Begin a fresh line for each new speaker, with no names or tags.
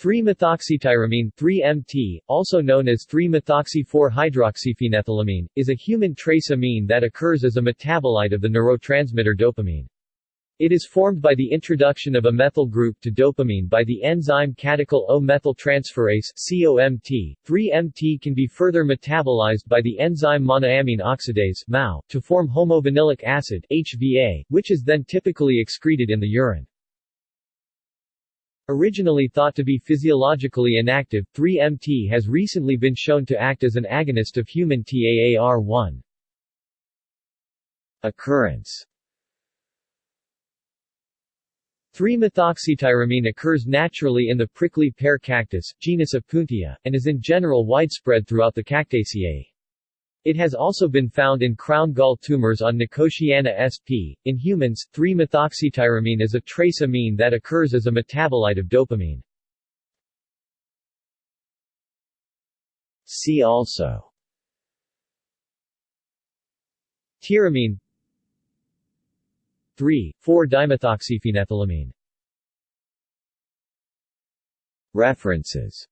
3-methoxytyramine 3-MT, also known as 3-methoxy-4-hydroxyphenethylamine, is a human trace amine that occurs as a metabolite of the neurotransmitter dopamine. It is formed by the introduction of a methyl group to dopamine by the enzyme catechol O-methyltransferase COMT. 3-MT can be further metabolized by the enzyme monoamine oxidase MAO, to form homovanillic acid HVA, which is then typically excreted in the urine. Originally thought to be physiologically inactive, 3-MT has recently been shown to act as an agonist of human TAAR1. Occurrence 3-methoxytyramine occurs naturally in the prickly pear cactus, genus Opuntia, and is in general widespread throughout the Cactaceae. It has also been found in crown gall tumors on Nicotiana sp. In humans, 3-methoxytyramine is a trace amine that occurs as a metabolite of dopamine. See also Tyramine 3,4-dimethoxyphenethylamine References